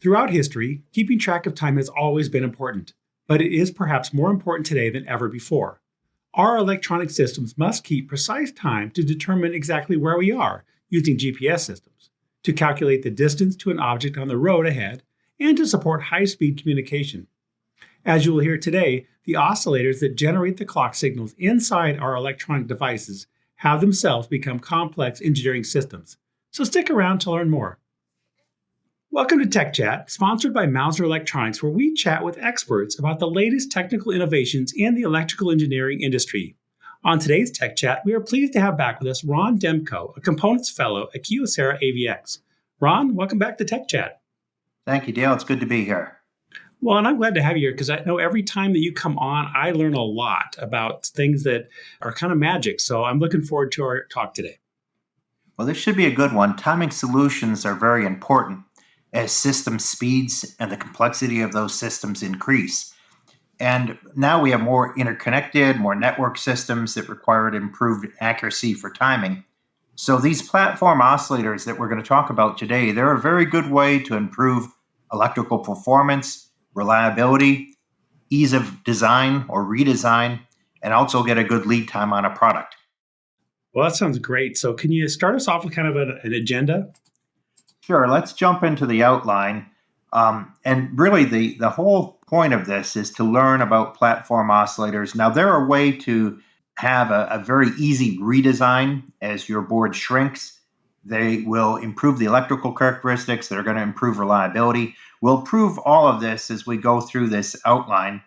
Throughout history, keeping track of time has always been important, but it is perhaps more important today than ever before. Our electronic systems must keep precise time to determine exactly where we are using GPS systems, to calculate the distance to an object on the road ahead, and to support high speed communication. As you will hear today, the oscillators that generate the clock signals inside our electronic devices have themselves become complex engineering systems. So stick around to learn more. Welcome to Tech Chat, sponsored by Mouser Electronics, where we chat with experts about the latest technical innovations in the electrical engineering industry. On today's Tech Chat, we are pleased to have back with us Ron Demko, a Components Fellow at Kyocera AVX. Ron, welcome back to Tech Chat. Thank you, Dale. It's good to be here. Well, and I'm glad to have you here because I know every time that you come on, I learn a lot about things that are kind of magic. So I'm looking forward to our talk today. Well, this should be a good one. Timing solutions are very important as system speeds and the complexity of those systems increase. And now we have more interconnected, more network systems that require improved accuracy for timing. So these platform oscillators that we're going to talk about today, they're a very good way to improve electrical performance, reliability, ease of design or redesign, and also get a good lead time on a product. Well, that sounds great. So, can you start us off with kind of an, an agenda? Sure. Let's jump into the outline. Um, and really, the, the whole point of this is to learn about platform oscillators. Now, they're a way to have a, a very easy redesign as your board shrinks. They will improve the electrical characteristics. They're going to improve reliability. We'll prove all of this as we go through this outline.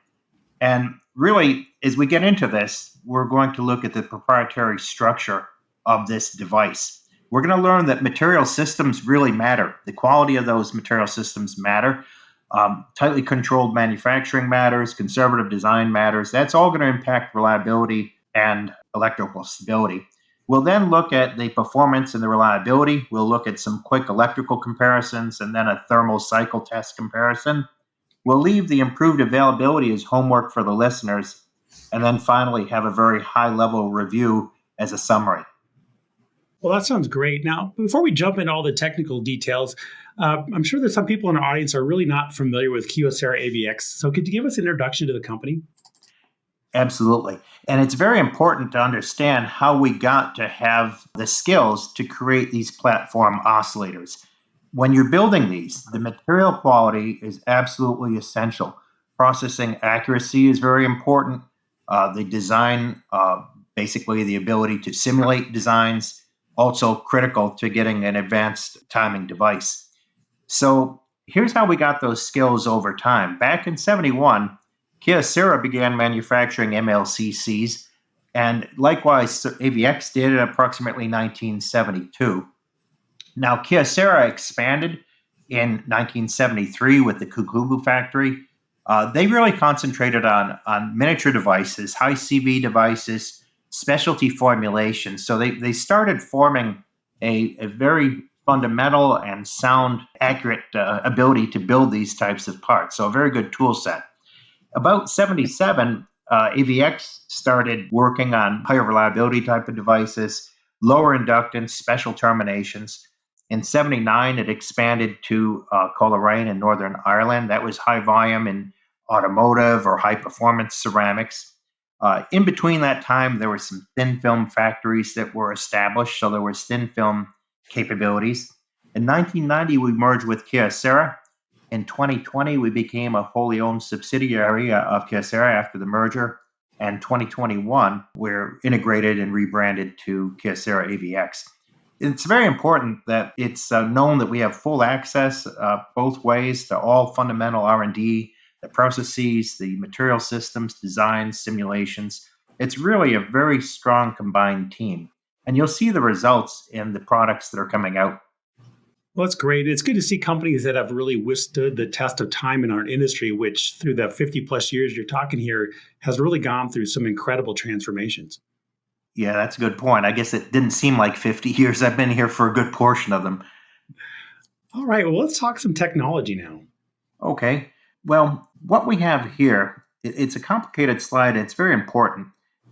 And really, as we get into this, we're going to look at the proprietary structure of this device we're going to learn that material systems really matter. The quality of those material systems matter. Um, tightly controlled manufacturing matters, conservative design matters. That's all going to impact reliability and electrical stability. We'll then look at the performance and the reliability. We'll look at some quick electrical comparisons and then a thermal cycle test comparison. We'll leave the improved availability as homework for the listeners, and then finally have a very high level review as a summary. Well, that sounds great. Now, before we jump into all the technical details, uh, I'm sure that some people in our audience are really not familiar with Kyocera AVX. So, could you give us an introduction to the company? Absolutely. And it's very important to understand how we got to have the skills to create these platform oscillators. When you're building these, the material quality is absolutely essential. Processing accuracy is very important. Uh, the design, uh, basically, the ability to simulate designs also critical to getting an advanced timing device. So here's how we got those skills over time. Back in 71, Kyocera began manufacturing MLCCs, and likewise AVX did in approximately 1972. Now, Kyocera expanded in 1973 with the Kokubu factory. Uh, they really concentrated on, on miniature devices, high CV devices, specialty formulations. So they, they started forming a, a very fundamental and sound, accurate uh, ability to build these types of parts. So a very good tool set. About 77, uh, AVX started working on higher reliability type of devices, lower inductance, special terminations. In 79, it expanded to uh, Coleraine in Northern Ireland. That was high volume in automotive or high performance ceramics. Uh, in between that time, there were some thin film factories that were established, so there was thin film capabilities. In 1990, we merged with Kyocera. In 2020, we became a wholly owned subsidiary uh, of Kyocera after the merger. And 2021, we're integrated and rebranded to Kyocera AVX. It's very important that it's uh, known that we have full access uh, both ways to all fundamental R&D the processes, the material systems, designs, simulations. It's really a very strong combined team. And you'll see the results in the products that are coming out. Well, that's great. It's good to see companies that have really withstood the test of time in our industry, which through the 50 plus years you're talking here has really gone through some incredible transformations. Yeah, that's a good point. I guess it didn't seem like 50 years. I've been here for a good portion of them. All right. Well, let's talk some technology now. Okay. Well, what we have here, it's a complicated slide. It's very important.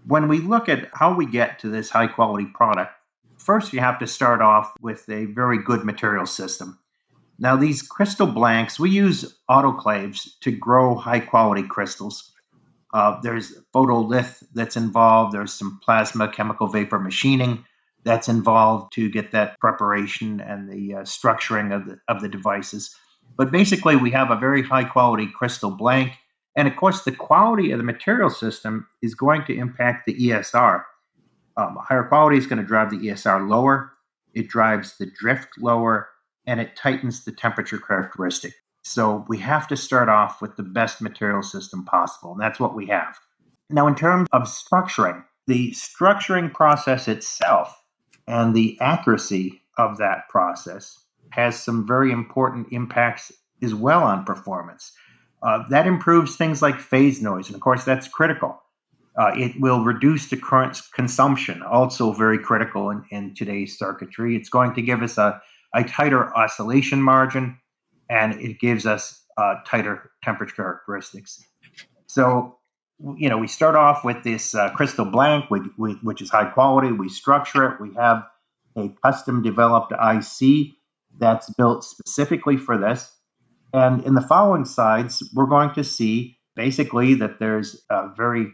When we look at how we get to this high quality product, first you have to start off with a very good material system. Now, these crystal blanks, we use autoclaves to grow high quality crystals. Uh, there's photolith that's involved, there's some plasma chemical vapor machining that's involved to get that preparation and the uh, structuring of the, of the devices. But basically, we have a very high quality crystal blank. And of course, the quality of the material system is going to impact the ESR. Um, higher quality is going to drive the ESR lower, it drives the drift lower, and it tightens the temperature characteristic. So we have to start off with the best material system possible, and that's what we have. Now, in terms of structuring, the structuring process itself and the accuracy of that process has some very important impacts as well on performance. Uh, that improves things like phase noise, and of course, that's critical. Uh, it will reduce the current consumption, also very critical in, in today's circuitry. It's going to give us a, a tighter oscillation margin, and it gives us uh, tighter temperature characteristics. So, you know, we start off with this uh, crystal blank, which, which is high quality. We structure it. We have a custom developed IC that's built specifically for this. And in the following slides, we're going to see basically that there's a very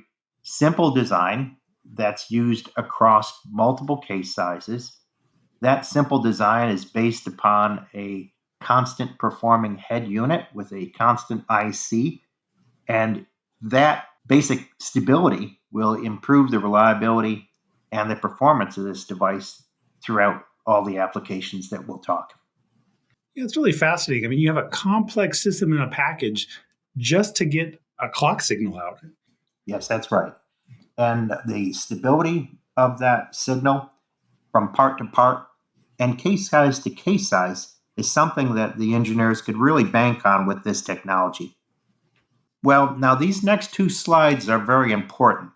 simple design that's used across multiple case sizes. That simple design is based upon a constant performing head unit with a constant IC. And that basic stability will improve the reliability and the performance of this device throughout all the applications that we'll talk. Yeah, it's really fascinating. I mean, you have a complex system in a package just to get a clock signal out. Yes, that's right. And the stability of that signal from part to part and case size to case size is something that the engineers could really bank on with this technology. Well, now these next two slides are very important.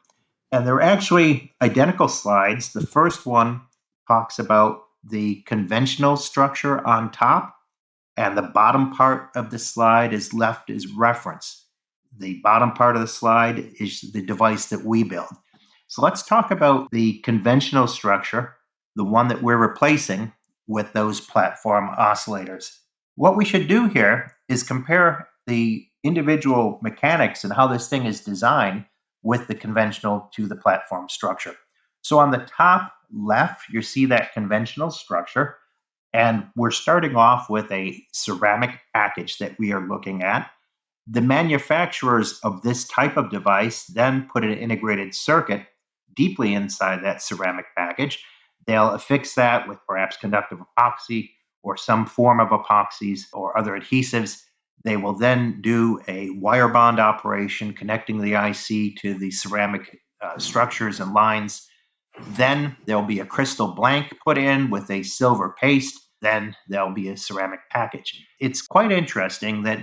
And they're actually identical slides. The first one talks about the conventional structure on top, and the bottom part of the slide is left as reference. The bottom part of the slide is the device that we build. So let's talk about the conventional structure, the one that we're replacing with those platform oscillators. What we should do here is compare the individual mechanics and how this thing is designed with the conventional to the platform structure. So on the top left, you see that conventional structure. And we're starting off with a ceramic package that we are looking at. The manufacturers of this type of device then put an integrated circuit deeply inside that ceramic package. They'll affix that with perhaps conductive epoxy or some form of epoxies or other adhesives. They will then do a wire bond operation connecting the IC to the ceramic uh, structures and lines. Then there'll be a crystal blank put in with a silver paste. Then there'll be a ceramic package. It's quite interesting that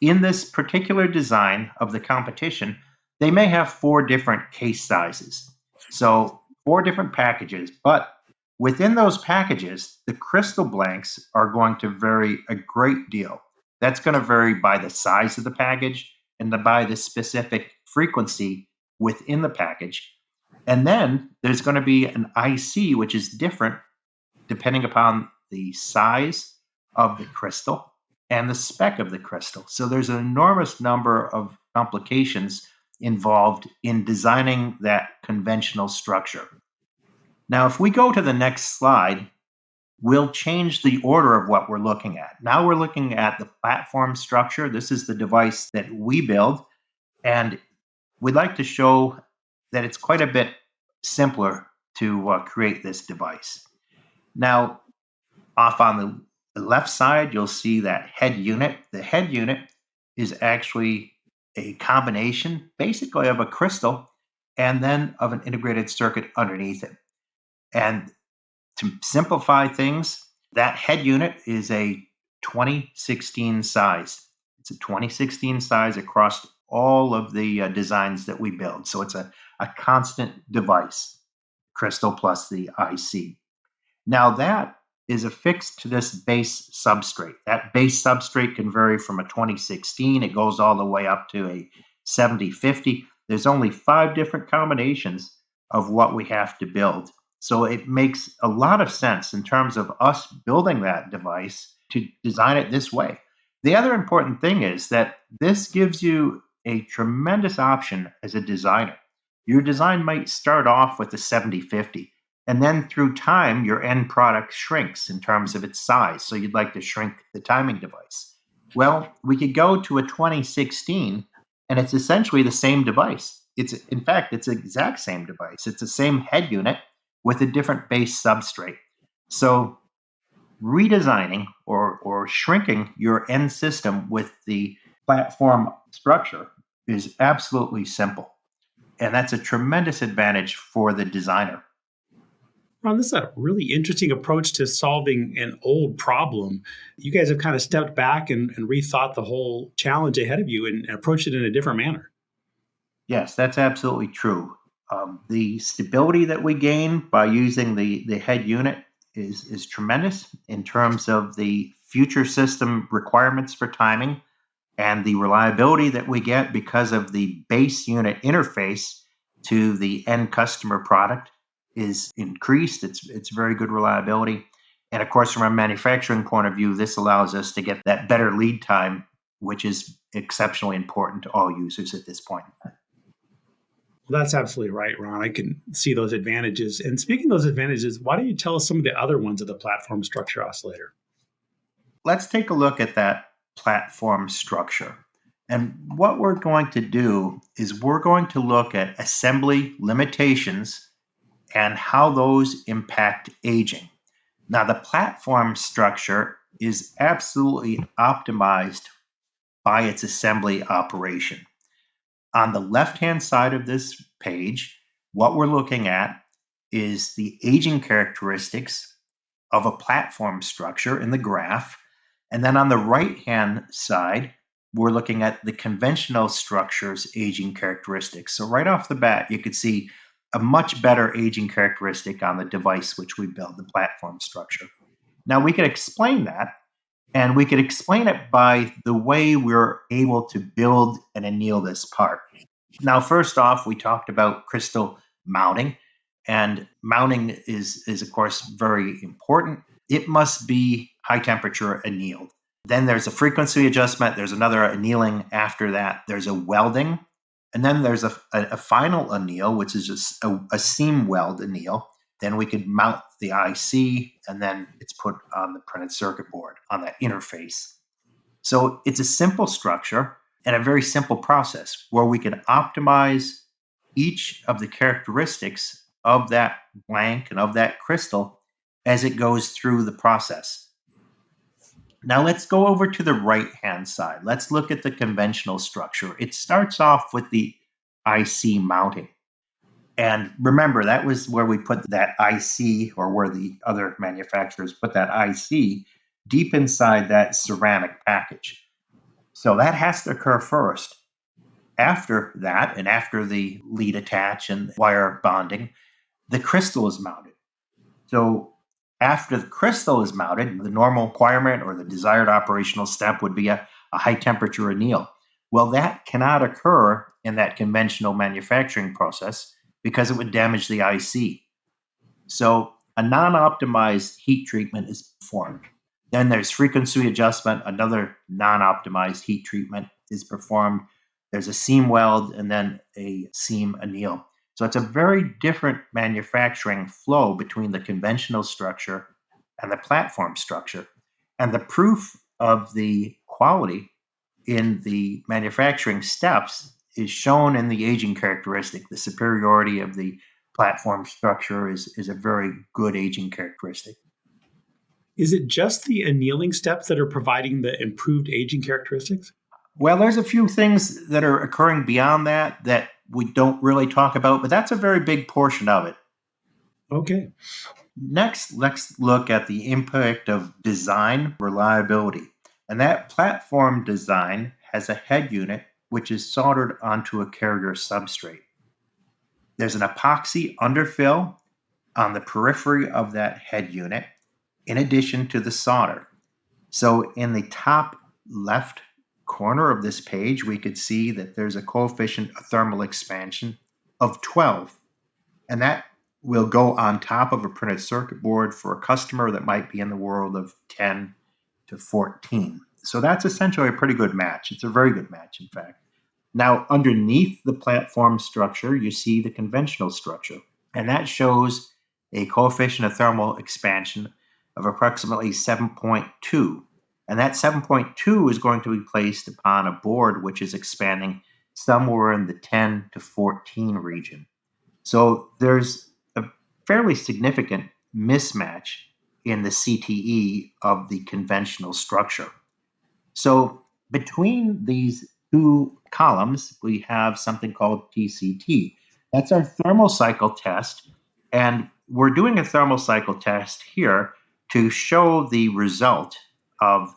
in this particular design of the competition, they may have four different case sizes. So, four different packages, but within those packages, the crystal blanks are going to vary a great deal. That's going to vary by the size of the package and by the specific frequency within the package. And then there's going to be an IC, which is different depending upon the size of the crystal and the spec of the crystal. So there's an enormous number of complications involved in designing that conventional structure. Now, if we go to the next slide, we'll change the order of what we're looking at. Now we're looking at the platform structure. This is the device that we build, and we'd like to show that it's quite a bit simpler to uh, create this device. Now, off on the left side, you'll see that head unit. The head unit is actually a combination basically of a crystal and then of an integrated circuit underneath it. And to simplify things, that head unit is a 2016 size. It's a 2016 size across all of the uh, designs that we build. So it's a, a constant device, crystal plus the IC. Now that is affixed to this base substrate. That base substrate can vary from a 2016, it goes all the way up to a 7050. There's only five different combinations of what we have to build. So it makes a lot of sense in terms of us building that device to design it this way. The other important thing is that this gives you a tremendous option as a designer. Your design might start off with a 70 50, and then through time, your end product shrinks in terms of its size. So you'd like to shrink the timing device. Well, we could go to a 2016, and it's essentially the same device. It's in fact, it's the exact same device. It's the same head unit with a different base substrate. So redesigning or, or shrinking your end system with the platform structure is absolutely simple. And that's a tremendous advantage for the designer. Ron, this is a really interesting approach to solving an old problem. You guys have kind of stepped back and, and rethought the whole challenge ahead of you and, and approached it in a different manner. Yes, that's absolutely true. Um, the stability that we gain by using the, the head unit is, is tremendous in terms of the future system requirements for timing and the reliability that we get because of the base unit interface to the end customer product is increased. It's it's very good reliability. And of course, from a manufacturing point of view, this allows us to get that better lead time, which is exceptionally important to all users at this point. Well, that's absolutely right, Ron. I can see those advantages. And speaking of those advantages, why don't you tell us some of the other ones of the platform structure oscillator? Let's take a look at that platform structure. And what we're going to do is we're going to look at assembly limitations and how those impact aging. Now, the platform structure is absolutely optimized by its assembly operation. On the left hand side of this page, what we're looking at is the aging characteristics of a platform structure in the graph. And then on the right hand side, we're looking at the conventional structure's aging characteristics. So, right off the bat, you could see a much better aging characteristic on the device which we build, the platform structure. Now, we could explain that and we could explain it by the way we're able to build and anneal this part. Now, first off, we talked about crystal mounting, and mounting is, is of course, very important. It must be high temperature annealed. Then there's a frequency adjustment, there's another annealing after that, there's a welding, and then there's a, a, a final anneal, which is just a, a seam weld anneal. Then we could mount the IC and then it's put on the printed circuit board on that interface. So it's a simple structure and a very simple process where we can optimize each of the characteristics of that blank and of that crystal as it goes through the process. Now let's go over to the right hand side. Let's look at the conventional structure. It starts off with the IC mounting. And remember, that was where we put that IC, or where the other manufacturers put that IC deep inside that ceramic package. So that has to occur first. After that, and after the lead attach and wire bonding, the crystal is mounted. So after the crystal is mounted, the normal requirement or the desired operational step would be a, a high temperature anneal. Well, that cannot occur in that conventional manufacturing process because it would damage the IC. So a non-optimized heat treatment is performed. Then there's frequency adjustment, another non-optimized heat treatment is performed. There's a seam weld and then a seam anneal. So it's a very different manufacturing flow between the conventional structure and the platform structure. And the proof of the quality in the manufacturing steps is shown in the aging characteristic. The superiority of the platform structure is, is a very good aging characteristic. Is it just the annealing steps that are providing the improved aging characteristics? Well, there's a few things that are occurring beyond that that we don't really talk about, but that's a very big portion of it. Okay. Next, let's look at the impact of design reliability. And that platform design has a head unit which is soldered onto a carrier substrate. There's an epoxy underfill on the periphery of that head unit, in addition to the solder. So in the top left corner of this page, we could see that there's a coefficient of thermal expansion of 12. And that will go on top of a printed circuit board for a customer that might be in the world of 10 to 14. So that's essentially a pretty good match. It's a very good match, in fact. Now, underneath the platform structure, you see the conventional structure, and that shows a coefficient of thermal expansion of approximately 7.2. And that 7.2 is going to be placed upon a board which is expanding somewhere in the 10 to 14 region. So there's a fairly significant mismatch in the CTE of the conventional structure. So between these two columns, we have something called TCT. That's our thermal cycle test. And we're doing a thermal cycle test here to show the result of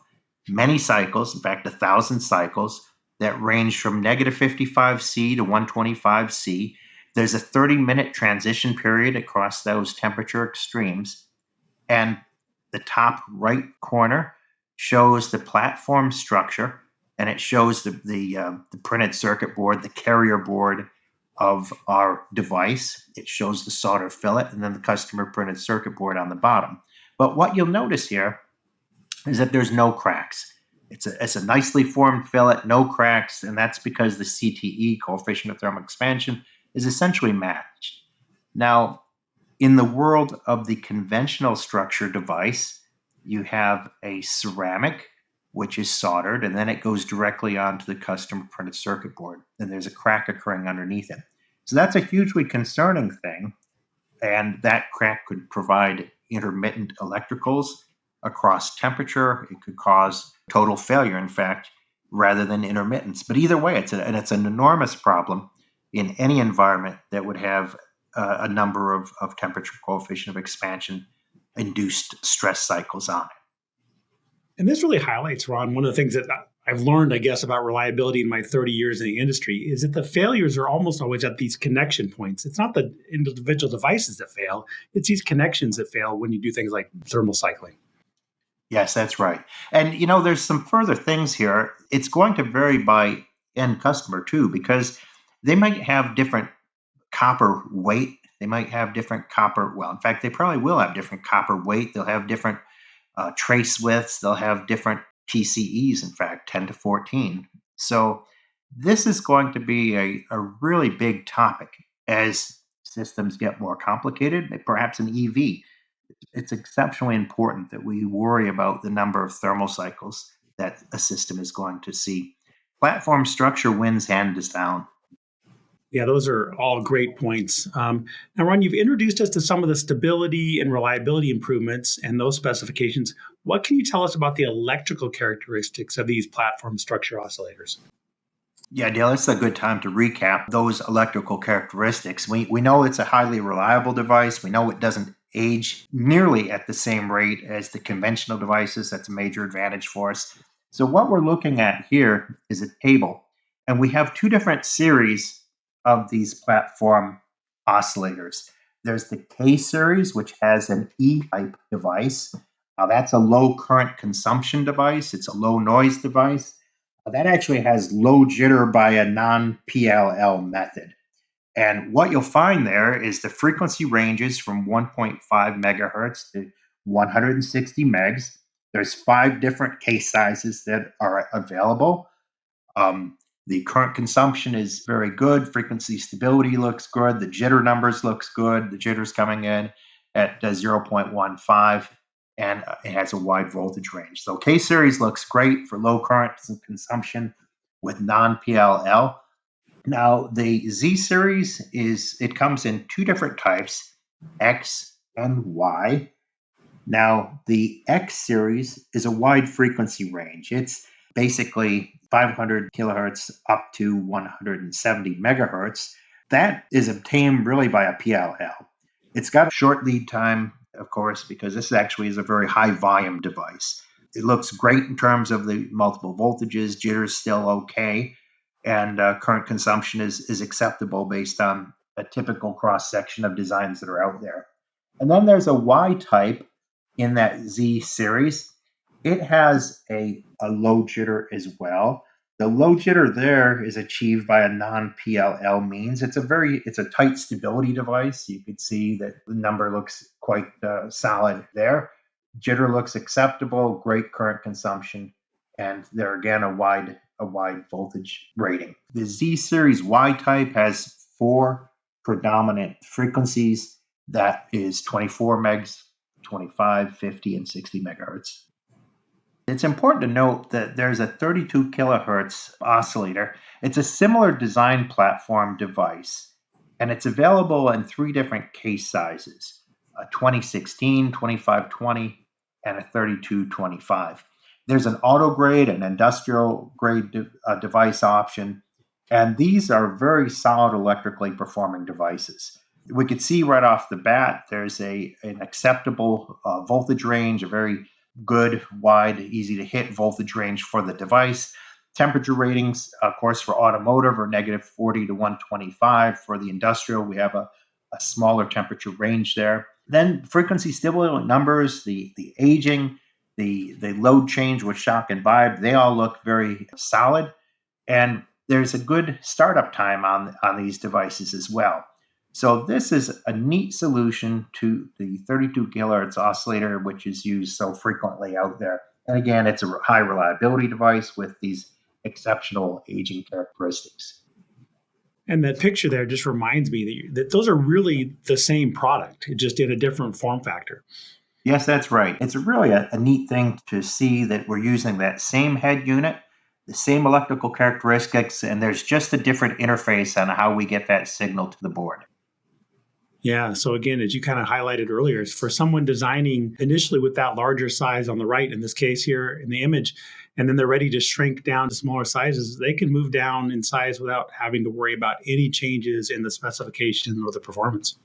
many cycles, in fact, a thousand cycles that range from negative 55C to 125C. There's a 30 minute transition period across those temperature extremes. And the top right corner shows the platform structure and it shows the, the, uh, the printed circuit board, the carrier board of our device. It shows the solder fillet and then the customer printed circuit board on the bottom. But what you'll notice here is that there's no cracks. It's a, it's a nicely formed fillet, no cracks, and that's because the CTE, coefficient of thermal expansion, is essentially matched. Now, in the world of the conventional structure device, you have a ceramic, which is soldered, and then it goes directly onto the custom printed circuit board, and there's a crack occurring underneath it. So that's a hugely concerning thing, and that crack could provide intermittent electricals across temperature. It could cause total failure, in fact, rather than intermittence. But either way, it's a, and it's an enormous problem in any environment that would have uh, a number of, of temperature coefficient of expansion induced stress cycles on it. And this really highlights, Ron, one of the things that I've learned, I guess, about reliability in my 30 years in the industry is that the failures are almost always at these connection points. It's not the individual devices that fail, it's these connections that fail when you do things like thermal cycling. Yes, that's right. And you know, there's some further things here. It's going to vary by end customer too, because they might have different copper weight. They might have different copper. Well, in fact, they probably will have different copper weight. They'll have different uh, trace widths. They'll have different TCEs, in fact, 10 to 14. So this is going to be a, a really big topic as systems get more complicated, perhaps an EV. It's exceptionally important that we worry about the number of thermal cycles that a system is going to see. Platform structure wins hand hands down. Yeah, those are all great points. Um, now, Ron, you've introduced us to some of the stability and reliability improvements and those specifications. What can you tell us about the electrical characteristics of these platform structure oscillators? Yeah, Dale, it's a good time to recap those electrical characteristics. We, we know it's a highly reliable device. We know it doesn't age nearly at the same rate as the conventional devices. That's a major advantage for us. So, what we're looking at here is a table, and we have two different series of these platform oscillators. There's the K series, which has an E type device. Uh, that's a low current consumption device, it's a low noise device. Uh, that actually has low jitter by a non PLL method. And what you'll find there is the frequency ranges from 1.5 megahertz to 160 megs. There's five different case sizes that are available. Um, the current consumption is very good. Frequency stability looks good. The jitter numbers looks good. The jitter's coming in at uh, 0.15 and uh, it has a wide voltage range. So K series looks great for low current consumption with non-PLL. Now the Z series is it comes in two different types, X and Y. Now the X series is a wide frequency range. It's basically 500 kilohertz up to 170 megahertz. That is obtained really by a PLL. It's got short lead time, of course, because this actually is a very high volume device. It looks great in terms of the multiple voltages, jitter is still okay, and uh, current consumption is, is acceptable based on a typical cross section of designs that are out there. And then there's a Y type in that Z series it has a, a low jitter as well. The low jitter there is achieved by a non-PLL means. It's a very it's a tight stability device. You could see that the number looks quite uh, solid there. Jitter looks acceptable, great current consumption, and they're again a wide a wide voltage rating. The Z series Y type has four predominant frequencies. That is 24 megs, 25, 50, and 60 megahertz. It's important to note that there's a 32 kilohertz oscillator. It's a similar design platform device, and it's available in three different case sizes a 2016, 2520, and a 3225. There's an auto grade, an industrial grade de- uh, device option, and these are very solid electrically performing devices. We could see right off the bat there's a an acceptable uh, voltage range, a very good, wide, easy to hit voltage range for the device. Temperature ratings, of course, for automotive are negative 40 to 125. For the industrial, we have a, a smaller temperature range there. Then frequency stability numbers, the, the aging, the, the load change with shock and vibe, they all look very solid. And there's a good startup time on, on these devices as well. So this is a neat solution to the 32 kilohertz oscillator, which is used so frequently out there. And again, it's a high reliability device with these exceptional aging characteristics. And that picture there just reminds me that, you, that those are really the same product, just in a different form factor. Yes, that's right. It's really a, a neat thing to see that we're using that same head unit the same electrical characteristics, and there's just a different interface on how we get that signal to the board. Yeah. So again, as you kind of highlighted earlier, for someone designing initially with that larger size on the right, in this case here in the image, and then they're ready to shrink down to smaller sizes, they can move down in size without having to worry about any changes in the specification or the performance.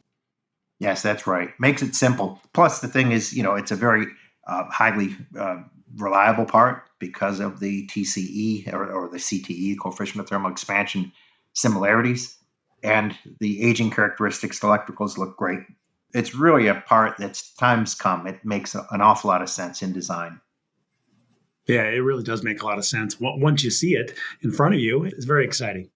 Yes, that's right. Makes it simple. Plus, the thing is, you know, it's a very uh, highly uh, reliable part because of the TCE or, or the CTE, coefficient of thermal expansion similarities. And the aging characteristics, the electricals look great. It's really a part that's times come. It makes an awful lot of sense in design. Yeah, it really does make a lot of sense. Once you see it in front of you, it's very exciting.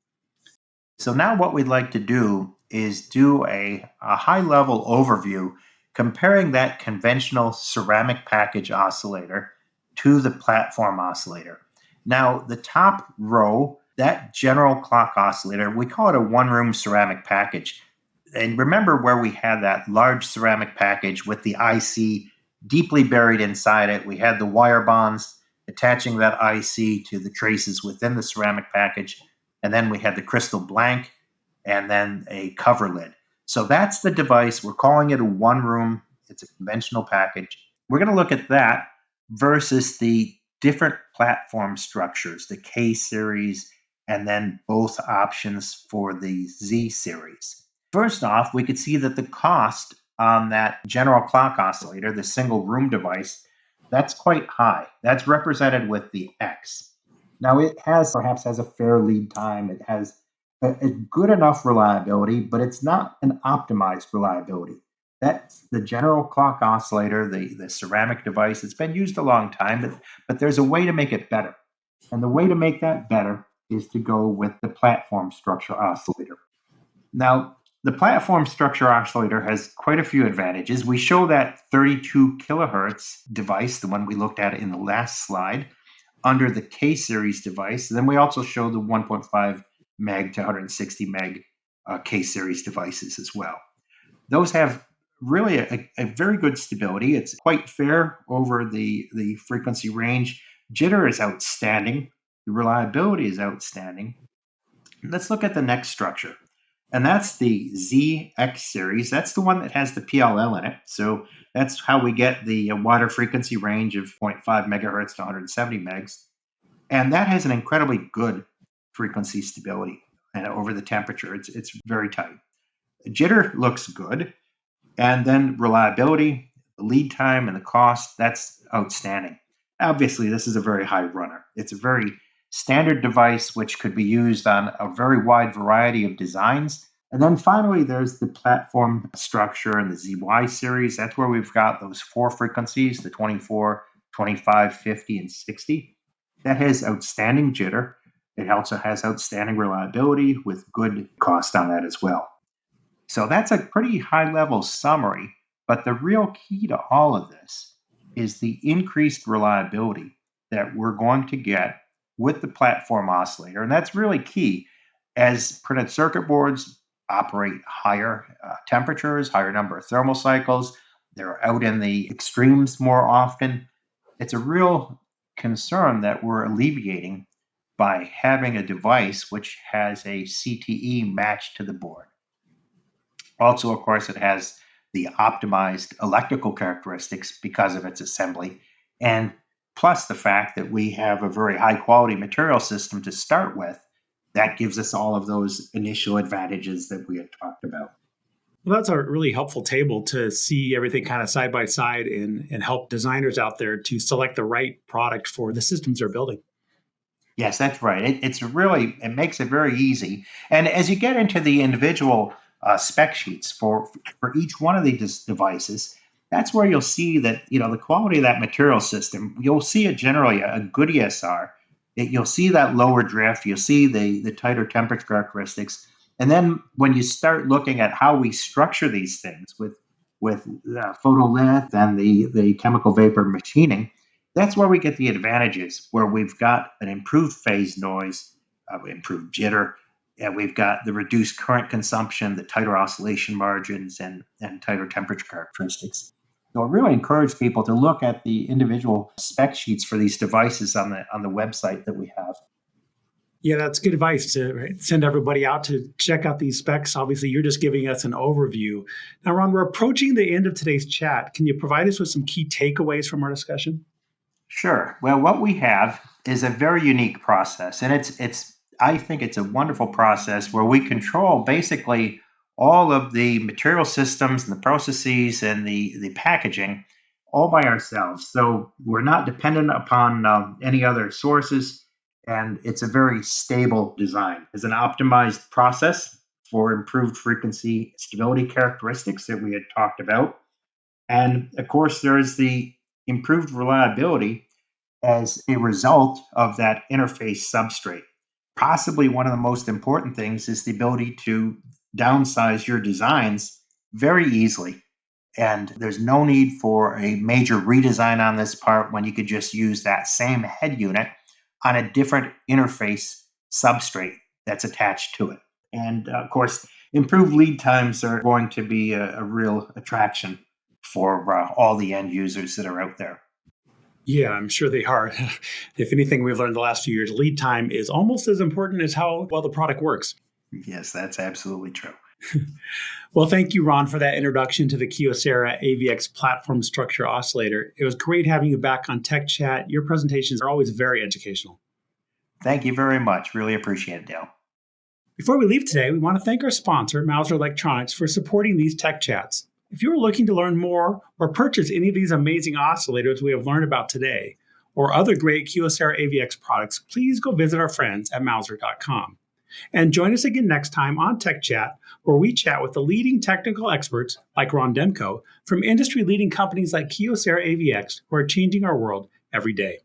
So now what we'd like to do is do a, a high level overview comparing that conventional ceramic package oscillator to the platform oscillator. Now, the top row, that general clock oscillator, we call it a one room ceramic package. And remember where we had that large ceramic package with the IC deeply buried inside it. We had the wire bonds attaching that IC to the traces within the ceramic package. And then we had the crystal blank and then a cover lid. So that's the device. We're calling it a one room, it's a conventional package. We're going to look at that versus the different platform structures, the K series, and then both options for the Z series. First off, we could see that the cost on that general clock oscillator, the single room device, that's quite high. That's represented with the X. Now it has perhaps has a fair lead time. It has a, a good enough reliability, but it's not an optimized reliability. That's the general clock oscillator, the, the ceramic device. It's been used a long time, but, but there's a way to make it better. And the way to make that better is to go with the platform structure oscillator. Now, the platform structure oscillator has quite a few advantages. We show that 32 kilohertz device, the one we looked at in the last slide, under the K series device. And then we also show the 1.5 meg to 160 meg uh, K series devices as well. Those have really a, a, very good stability. It's quite fair over the, the frequency range. Jitter is outstanding. The reliability is outstanding. Let's look at the next structure. And that's the ZX series. That's the one that has the PLL in it. So that's how we get the uh, wider frequency range of 0.5 megahertz to 170 megs. And that has an incredibly good frequency stability and over the temperature. It's, it's very tight. Jitter looks good. And then reliability, lead time, and the cost, that's outstanding. Obviously, this is a very high runner. It's a very standard device which could be used on a very wide variety of designs. And then finally, there's the platform structure and the ZY series. That's where we've got those four frequencies the 24, 25, 50, and 60. That has outstanding jitter. It also has outstanding reliability with good cost on that as well. So that's a pretty high level summary. But the real key to all of this is the increased reliability that we're going to get with the platform oscillator. And that's really key as printed circuit boards operate higher uh, temperatures, higher number of thermal cycles. They're out in the extremes more often. It's a real concern that we're alleviating by having a device which has a CTE matched to the board. Also, of course, it has the optimized electrical characteristics because of its assembly, and plus the fact that we have a very high quality material system to start with that gives us all of those initial advantages that we had talked about. Well, that's a really helpful table to see everything kind of side by side and, and help designers out there to select the right product for the systems they're building. Yes, that's right. It, it's really, it makes it very easy. And as you get into the individual uh, spec sheets for, for each one of these devices, that's where you'll see that, you know, the quality of that material system, you'll see it generally a good ESR it, you'll see that lower drift, you'll see the, the tighter temperature characteristics. And then when you start looking at how we structure these things with with photolith and the, the chemical vapor machining, that's where we get the advantages, where we've got an improved phase noise, uh, improved jitter, and we've got the reduced current consumption, the tighter oscillation margins, and, and tighter temperature characteristics. So I really encourage people to look at the individual spec sheets for these devices on the on the website that we have. Yeah, that's good advice to right, send everybody out to check out these specs. Obviously, you're just giving us an overview. Now, Ron, we're approaching the end of today's chat. Can you provide us with some key takeaways from our discussion? Sure. Well, what we have is a very unique process, and it's it's I think it's a wonderful process where we control basically all of the material systems and the processes and the, the packaging all by ourselves. So we're not dependent upon uh, any other sources, and it's a very stable design. It's an optimized process for improved frequency stability characteristics that we had talked about. And of course, there is the improved reliability as a result of that interface substrate. Possibly one of the most important things is the ability to downsize your designs very easily. And there's no need for a major redesign on this part when you could just use that same head unit on a different interface substrate that's attached to it. And uh, of course, improved lead times are going to be a, a real attraction for uh, all the end users that are out there. Yeah, I'm sure they are. if anything we've learned the last few years, lead time is almost as important as how well the product works. Yes, that's absolutely true. well, thank you, Ron, for that introduction to the Kyocera AVX platform structure oscillator. It was great having you back on Tech Chat. Your presentations are always very educational. Thank you very much. Really appreciate it, Dale. Before we leave today, we want to thank our sponsor, Mouser Electronics, for supporting these Tech Chats. If you are looking to learn more or purchase any of these amazing oscillators we have learned about today, or other great Kyocera AVX products, please go visit our friends at Mouser.com. And join us again next time on Tech Chat, where we chat with the leading technical experts like Ron Demko from industry leading companies like Kyocera AVX who are changing our world every day.